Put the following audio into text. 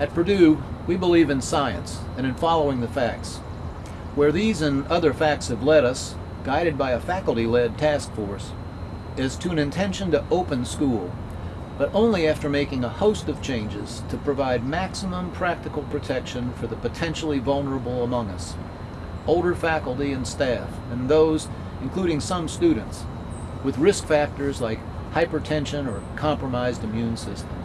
At Purdue, we believe in science and in following the facts. Where these and other facts have led us, guided by a faculty-led task force, is to an intention to open school, but only after making a host of changes to provide maximum practical protection for the potentially vulnerable among us, older faculty and staff, and those, including some students, with risk factors like hypertension or compromised immune systems.